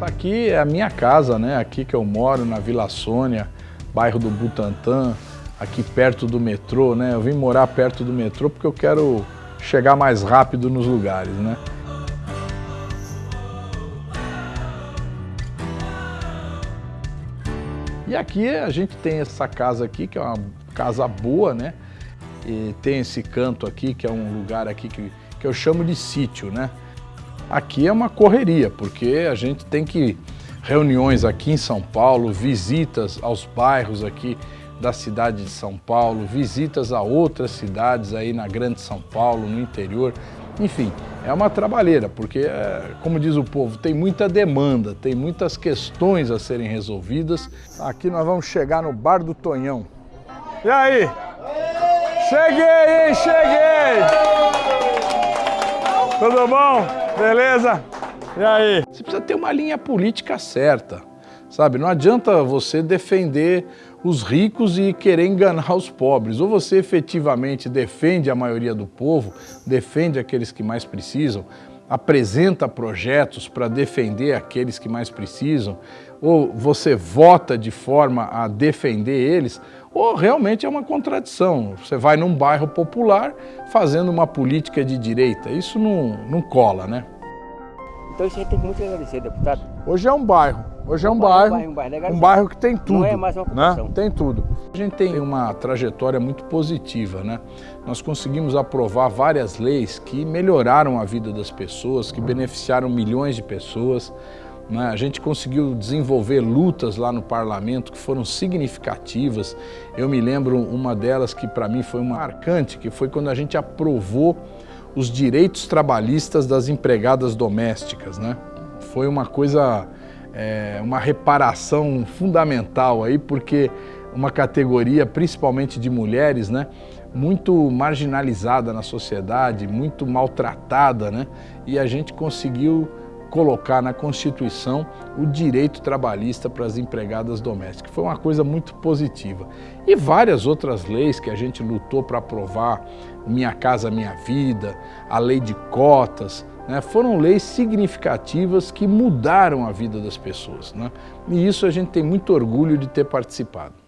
Isso aqui é a minha casa, né? Aqui que eu moro, na Vila Sônia, bairro do Butantã, aqui perto do metrô, né? Eu vim morar perto do metrô porque eu quero chegar mais rápido nos lugares, né? E aqui a gente tem essa casa aqui, que é uma casa boa, né? E tem esse canto aqui, que é um lugar aqui que, que eu chamo de sítio, né? Aqui é uma correria, porque a gente tem que reuniões aqui em São Paulo, visitas aos bairros aqui da cidade de São Paulo, visitas a outras cidades aí na Grande São Paulo, no interior. Enfim, é uma trabalheira, porque, é, como diz o povo, tem muita demanda, tem muitas questões a serem resolvidas. Aqui nós vamos chegar no Bar do Tonhão. E aí? Cheguei, hein? Cheguei! Tudo bom? Beleza? E aí? Você precisa ter uma linha política certa, sabe? Não adianta você defender os ricos e querer enganar os pobres. Ou você efetivamente defende a maioria do povo, defende aqueles que mais precisam, apresenta projetos para defender aqueles que mais precisam, ou você vota de forma a defender eles, ou realmente é uma contradição. Você vai num bairro popular fazendo uma política de direita. Isso não, não cola, né? Então isso aí tem muito que agradecer, deputado. Hoje é um bairro. Hoje é um, um bairro, bairro, um bairro, um bairro que tem tudo. Não é mais uma ocupação. Né? Tem tudo. A gente tem uma trajetória muito positiva, né? Nós conseguimos aprovar várias leis que melhoraram a vida das pessoas, que beneficiaram milhões de pessoas. Né? A gente conseguiu desenvolver lutas lá no parlamento que foram significativas. Eu me lembro uma delas que para mim foi uma marcante, que foi quando a gente aprovou os direitos trabalhistas das empregadas domésticas. Né? Foi uma coisa, é, uma reparação fundamental aí, porque uma categoria, principalmente de mulheres, né, muito marginalizada na sociedade, muito maltratada, né, e a gente conseguiu colocar na Constituição o direito trabalhista para as empregadas domésticas. Foi uma coisa muito positiva. E várias outras leis que a gente lutou para aprovar, Minha Casa Minha Vida, a lei de cotas, né, foram leis significativas que mudaram a vida das pessoas. Né? E isso a gente tem muito orgulho de ter participado.